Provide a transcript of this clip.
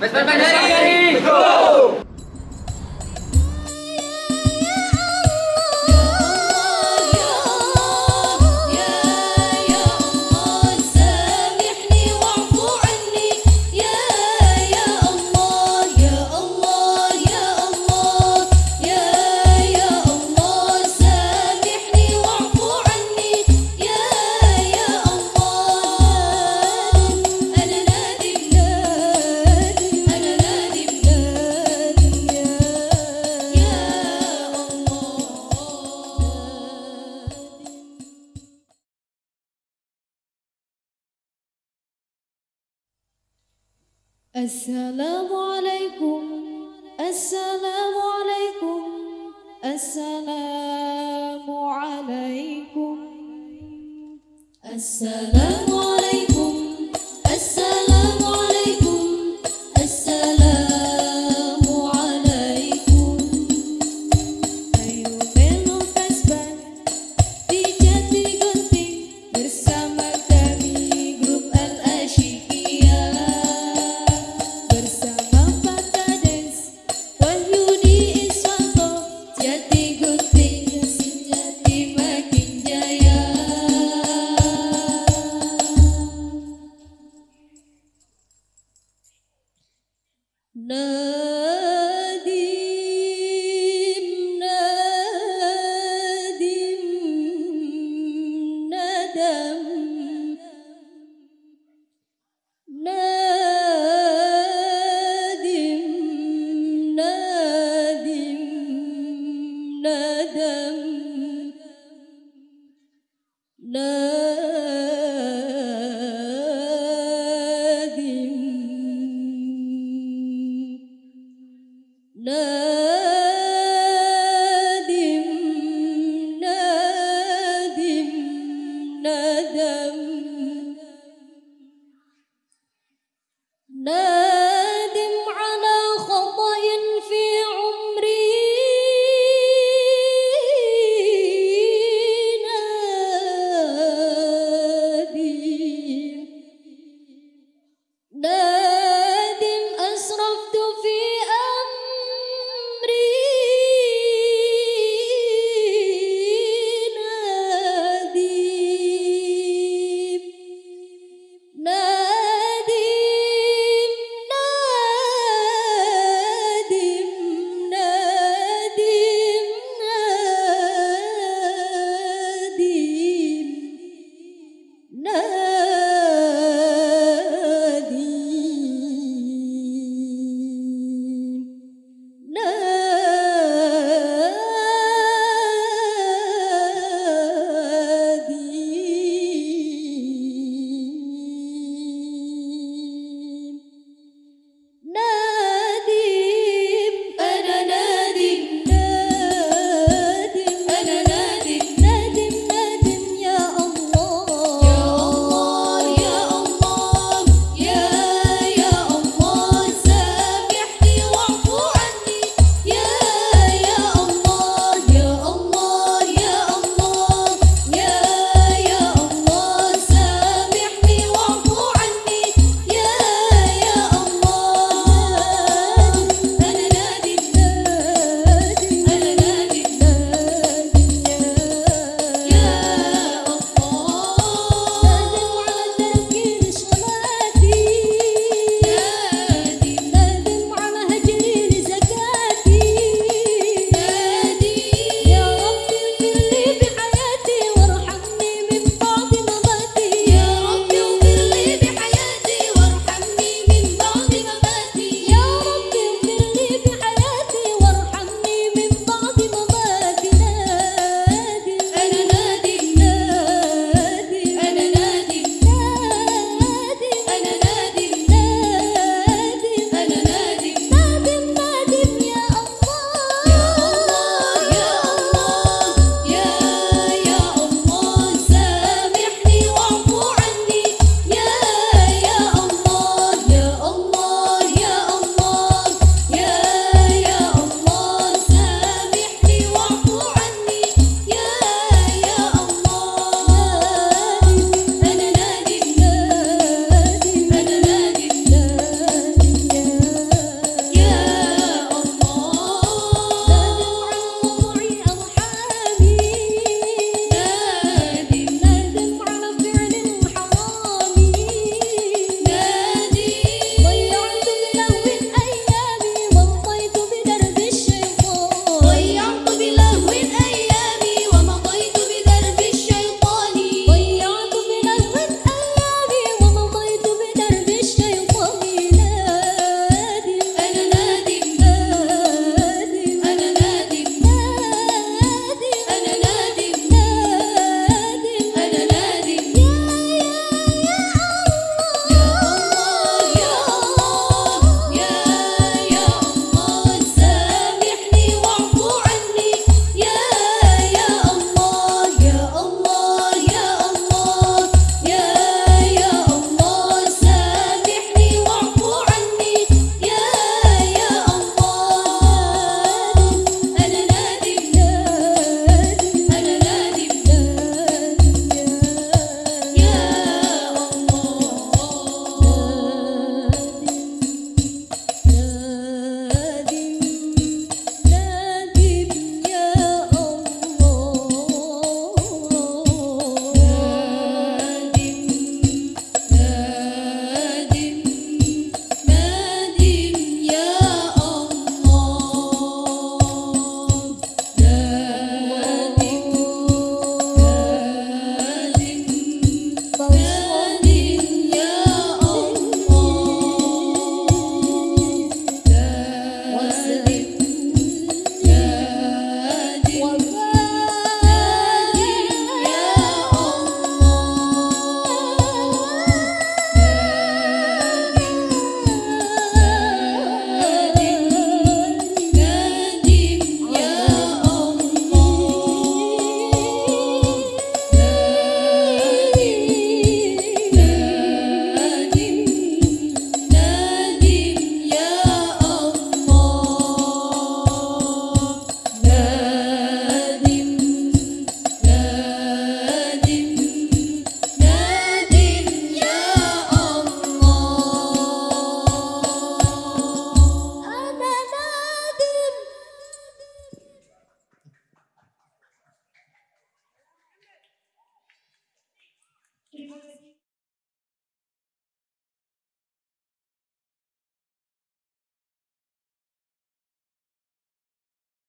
Pues, pues, pues, ¡Vesper السلام عليكم. السلام عليكم. السلام عليكم. السلام عليكم. đời